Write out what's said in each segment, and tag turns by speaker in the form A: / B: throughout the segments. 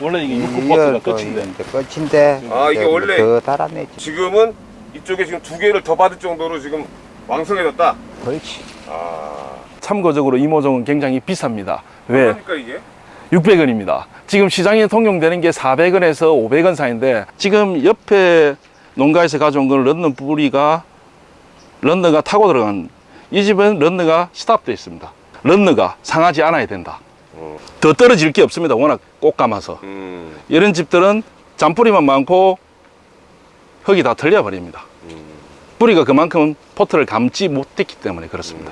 A: 원래 이게
B: 또
A: 끝인데.
B: 이제 끝인데
C: 아, 이게 원래-
B: 더 달아내지.
C: 지금은 이쪽에 지금 두 개를 더 받을 정도로 지금 왕성해졌다.
B: 그렇지.
C: 아,
A: 참고적으로 이 모종은 굉장히 비쌉니다. 왜?
C: 그러니까 이게?
A: 600원입니다. 지금 시장에 통용되는 게 400원에서 500원 사이인데 지금 옆에 농가에서 가져온 건 런너 뿌리가 런너가 타고 들어간 이 집은 런너가 스탑되어 있습니다 런너가 상하지 않아야 된다
C: 음.
A: 더 떨어질 게 없습니다 워낙 꼭 감아서
C: 음,
A: 이런 집들은 잔뿌리만 많고 흙이 다 털려 버립니다. 뿌리가 그만큼 포트를 감지 못했기 때문에 그렇습니다.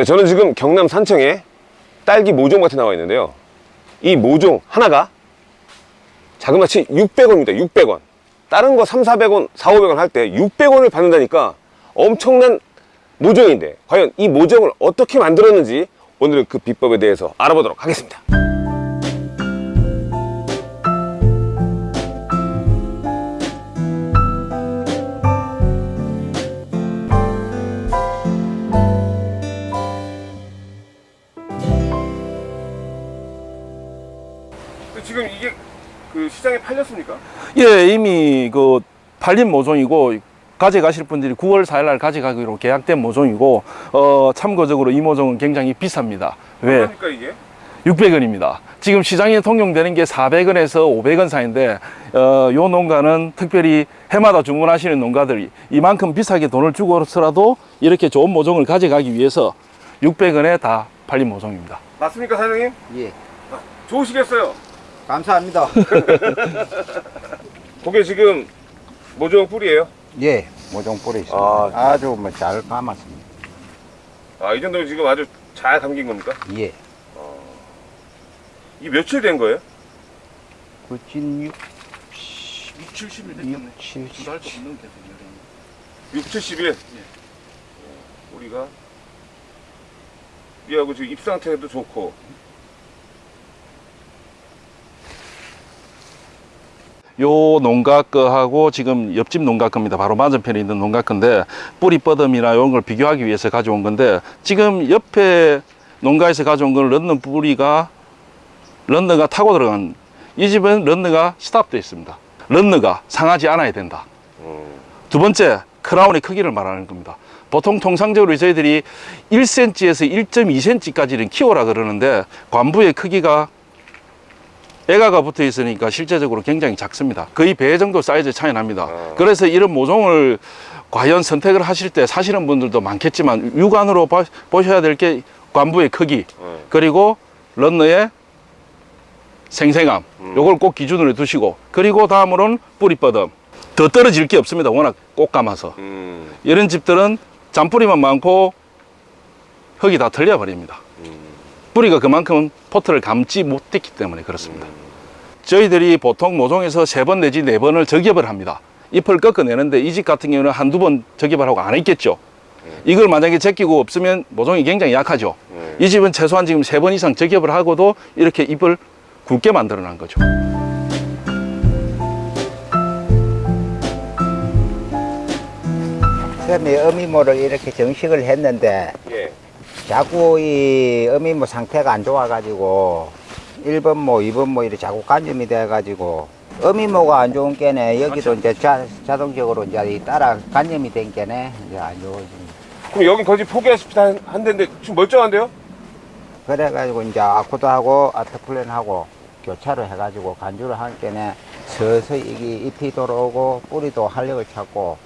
C: 네, 저는 지금 경남 산청에 딸기 모종밭에 나와 있는데요. 이 모종 하나가 자그마치 600원입니다. 600원. 다른 거 3, 400원, 4, 500원 할 때 600원을 받는다니까 엄청난 모종인데 과연 이 모종을 어떻게 만들었는지 오늘은 그 비법에 대해서 알아보도록 하겠습니다. 지금 이게 그 시장에 팔렸습니까?
A: 예, 이미 그 팔린 모종이고 가져가실 분들이 9월 4일 날 가져가기로 계약된 모종이고 어, 참고적으로 이 모종은 굉장히 비쌉니다. 왜?
C: 그러니까 이게
A: 600원입니다. 지금 시장에 통용되는 게 400원에서 500원 사이인데 어, 요 농가는 특별히 해마다 주문하시는 농가들이 이만큼 비싸게 돈을 주고서라도 이렇게 좋은 모종을 가져가기 위해서 600원에 다 팔린 모종입니다.
C: 맞습니까 사장님?
B: 예
C: 좋으시겠어요?
B: 감사합니다
C: 그게 지금 모종 뿌리예요?
B: 예 모종 뿌리 있습니다
C: 아.
B: 아, 주뭐 잘 감았습니다
C: 아, 이 정도면 지금 아주 잘 감긴 겁니까? 예이 며칠 된 거예요?
B: 그진 6
A: 70일
B: 됐겠네. 70.
A: 두달 넘는 계속
C: 6, 70일? 우리가 이하고 지금 잎 상태도 좋고
A: 요 농가 거하고 지금 옆집 농가 겁니다. 바로 맞은편에 있는 농가 건데 뿌리 뻗음이나 이런 걸 비교하기 위해서 가져온 건데 지금 옆에 농가에서 가져온 건 런너 뿌리가 런너가 타고 들어간 이 집은 런너가 스탑되어 있습니다. 런너가 상하지 않아야 된다.
C: 음,
A: 두 번째 크라운의 크기를 말하는 겁니다. 보통 통상적으로 저희들이 1cm에서 1.2cm까지는 키워라 그러는데 관부의 크기가 애가가 붙어 있으니까 실제적으로 굉장히 작습니다. 거의 배 정도 사이즈 차이 납니다.
C: 아.
A: 그래서 이런 모종을 과연 선택을 하실 때 사시는 분들도 많겠지만 육안으로 봐- 보셔야 될 게 관부의 크기
C: 네.
A: 그리고 런너의 생생함
C: 음.
A: 요걸 꼭 기준으로 두시고 그리고 다음으로는 뿌리 뻗음 더 떨어질 게 없습니다 워낙 꼭 감아서
C: 음,
A: 이런 집들은 잔뿌리만 많고 흙이 다 털려 버립니다
C: 음.
A: 뿌리가 그만큼 포트를 감지 못했기 때문에 그렇습니다 저희들이 보통 모종에서 세 번 내지 네 번을 적엽을 합니다 잎을 꺾어내는데 이 집 같은 경우는 한두 번 적엽을 하고 안 했겠죠 이걸 만약에 제끼고 없으면 모종이 굉장히 약하죠
C: 네.
A: 이 집은 최소한 지금 세 번 이상 적엽을 하고도 이렇게 잎을 굵게 만들어 놓은 거죠.
B: 처음에 어미모를 이렇게 정식을 했는데
C: 예.
B: 자꾸 이 어미모 상태가 안 좋아 가지고 1번 모, 2번 모 이렇게 자꾸 간염이 돼 가지고 어미모가 안 좋은 게네. 여기도 이제 자, 자동적으로 이제 이 따라 간염이 된 게네. 이제 안 좋아집니다.
C: 그럼 여기 거의 포기하시피 한, 한 데인데 지금 멀쩡한데요?
B: 그래가지고 이제 아쿠도하고 아테플렌하고 교차를 해가지고 간주를 한 게네. 서서히 이게 잎이 돌아오고 뿌리도 활력을 찾고.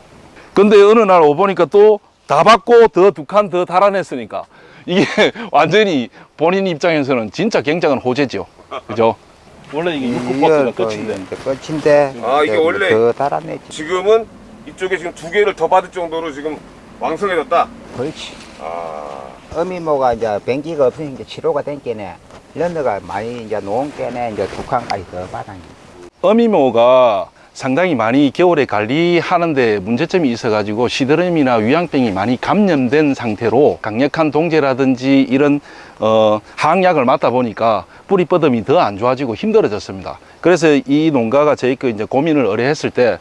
A: 근데 어느 날 오보니까 또 다 받고 더 두 칸 더 달아냈으니까 이게 완전히 본인 입장에서는 진짜 굉장한 호재죠. 그죠? 원래 이게 육구 버스가
B: 또
A: 끝인데.
B: 끝인데
C: 아, 이게 원래-
B: 더 달아내지
C: 지금은 이쪽에 지금 두 개를 더 받을 정도로 지금 왕성해졌다?
B: 그렇지
C: 아,
B: 어미모가 이제 변기가 없으니까 이제 치료가 된 게네 런너가 많이 이제 놓은 게네 이제 두 칸까지 더 받아
A: 어미모가 상당히 많이 겨울에 관리하는데 문제점이 있어가지고 시드름이나 위양병이 많이 감염된 상태로 강력한 동제라든지 이런 어, 항약을 맞다 보니까 뿌리 뻗음이 더 안 좋아지고 힘들어졌습니다. 그래서 이 농가가 저희 그 이제 고민을 의뢰했을 때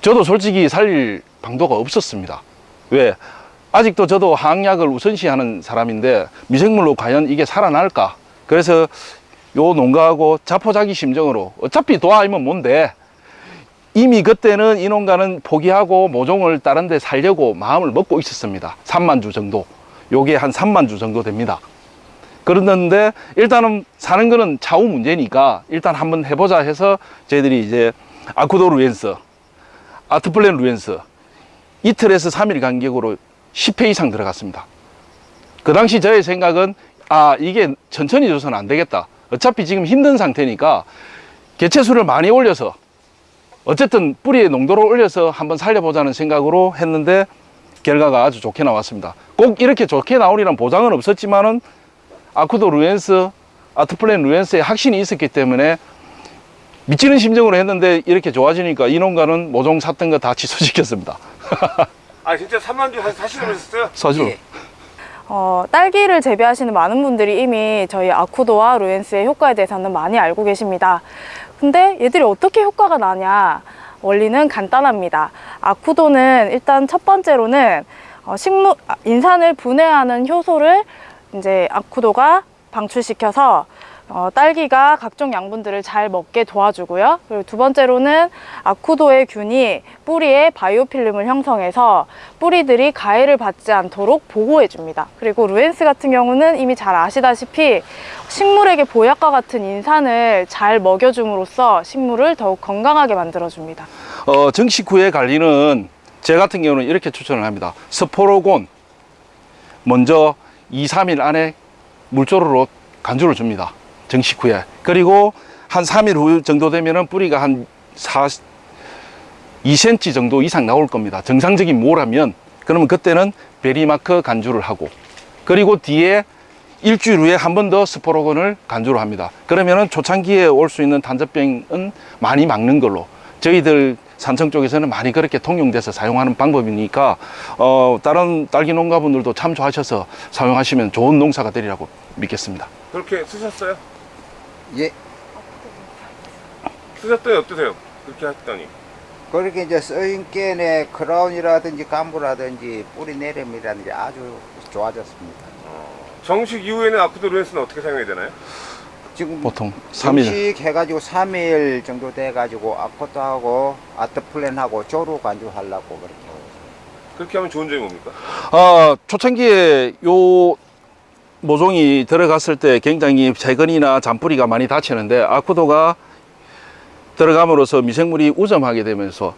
A: 저도 솔직히 살릴 방도가 없었습니다. 왜? 아직도 저도 항약을 우선시하는 사람인데 미생물로 과연 이게 살아날까? 그래서 요 농가하고 자포자기 심정으로 어차피 도와이면 뭔데 이미 그때는 이 농가는 포기하고 모종을 다른 데 살려고 마음을 먹고 있었습니다. 3만 주 정도. 요게 한 3만 주 정도 됩니다. 그랬는데 일단은 사는 거는 차후 문제니까 일단 한번 해보자 해서 저희들이 이제 아쿠도 루엔스, 아트플랜 루엔스 이틀에서 3일 간격으로 10회 이상 들어갔습니다. 그 당시 저의 생각은 아 이게 천천히 줘서는 안 되겠다. 어차피 지금 힘든 상태니까 개체수를 많이 올려서 어쨌든 뿌리의 농도를 올려서 한번 살려보자는 생각으로 했는데 결과가 아주 좋게 나왔습니다. 꼭 이렇게 좋게 나오리란 보장은 없었지만은 아쿠도 루엔스, 아트플랜 루엔스에 확신이 있었기 때문에 미치는 심정으로 했는데 이렇게 좋아지니까 이 농가는 모종 샀던 거 다 취소시켰습니다.
C: 아 진짜 3만 주 사시는 하셨어요?
A: 사실로.
B: 예.
D: 어, 딸기를 재배하시는 많은 분들이 이미 저희 아쿠도와 루엔스의 효과에 대해서는 많이 알고 계십니다. 근데 얘들이 어떻게 효과가 나냐? 원리는 간단합니다. 아쿠도는 일단 첫 번째로는 어, 식물, 아, 인산을 분해하는 효소를 이제 아쿠도가 방출시켜서 어, 딸기가 각종 양분들을 잘 먹게 도와주고요. 그리고 두 번째로는 아쿠도의 균이 뿌리에 바이오필름을 형성해서 뿌리들이 가해를 받지 않도록 보호해 줍니다. 그리고 루엔스 같은 경우는 이미 잘 아시다시피 식물에게 보약과 같은 인산을 잘 먹여줌으로써 식물을 더욱 건강하게 만들어 줍니다.
A: 어, 정식 후에 관리는 제 같은 경우는 이렇게 추천을 합니다. 스포로곤 먼저 2, 3일 안에 물조르로 간주를 줍니다. 정식 후에. 그리고 한 3일 후 정도 되면은 뿌리가 한 4, 2cm 정도 이상 나올 겁니다. 정상적인 모라면 그러면 그때는 베리마크 간주를 하고 그리고 뒤에 일주일 후에 한 번 더 스포로건을 간주를 합니다. 그러면은 초창기에 올 수 있는 단접병은 많이 막는 걸로 저희들 산청 쪽에서는 많이 그렇게 통용돼서 사용하는 방법이니까 어, 다른 딸기 농가분들도 참조하셔서 사용하시면 좋은 농사가 되리라고 믿겠습니다.
C: 그렇게 쓰셨어요?
B: 예.
C: 쓰셨더니 어떠세요? 그렇게 하셨더니
B: 그렇게 이제 써인 게네 크라운이라든지 감부라든지 뿌리 내림이라든지 아주 좋아졌습니다.
C: 정식 이후에는 아쿠도 루엔스는 어떻게 사용해야 되나요?
B: 지금
A: 보통 3일.
B: 정식 해가지고 3일 정도 돼가지고 아코트하고 아트플랜하고 조루 간주하려고 그렇게.
C: 그렇게 하면 좋은 점이 뭡니까?
A: 어, 초창기에 요 모종이 들어갔을 때 굉장히 재근이나 잔뿌리가 많이 다치는데 아쿠도가 들어감으로써 미생물이 우점하게 되면서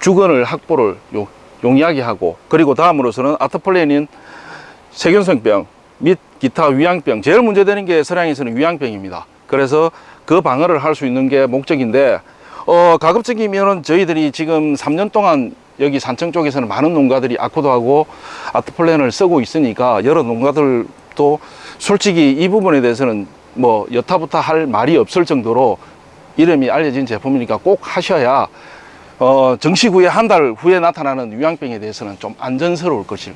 A: 주근을 확보를 요- 용이하게 하고 그리고 다음으로서는 아트플레닌 세균성병 및 기타 위양병 제일 문제되는 게 서량에서는 위양병입니다. 그래서 그 방어를 할 수 있는 게 목적인데 어, 가급적이면은 저희들이 지금 3년 동안 여기 산청 쪽에서는 많은 농가들이 아코도하고 아트플랜을 쓰고 있으니까 여러 농가들도 솔직히 이 부분에 대해서는 뭐 여타부타 할 말이 없을 정도로 이름이 알려진 제품이니까 꼭 하셔야 어, 정식 후에 한 달 후에 나타나는 위양병에 대해서는 좀 안전스러울 것일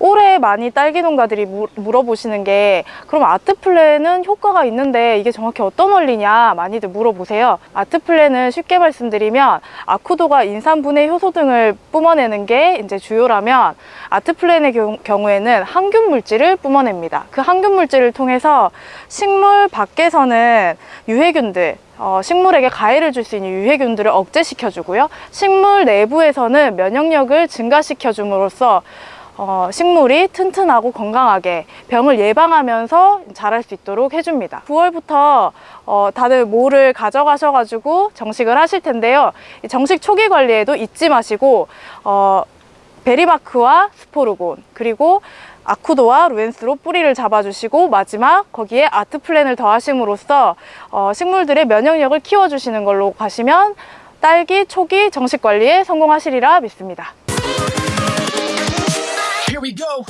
D: 올해 많이 딸기 농가들이 무- 물어보시는 게 그럼 아트플랜은 효과가 있는데 이게 정확히 어떤 원리냐 많이들 물어보세요. 아트플랜은 쉽게 말씀드리면 아쿠도가 인산분해 효소 등을 뿜어내는 게 이제 주요라면 아트플랜의 경우- 경우에는 항균 물질을 뿜어냅니다. 그 항균 물질을 통해서 식물 밖에서는 유해균들 어, 식물에게 가해를 줄 수 있는 유해균들을 억제시켜주고요. 식물 내부에서는 면역력을 증가시켜줌으로써 어, 식물이 튼튼하고 건강하게 병을 예방하면서 자랄 수 있도록 해줍니다. 9월부터 어, 다들 모를 가져가셔가지고 정식을 하실 텐데요. 이 정식 초기 관리에도 잊지 마시고 어, 베리마크와 스포르곤 그리고 아쿠도와 루엔스로 뿌리를 잡아주시고 마지막 거기에 아트플랜을 더하심으로써 어, 식물들의 면역력을 키워주시는 걸로 가시면 딸기 초기 정식 관리에 성공하시리라 믿습니다.
E: we go.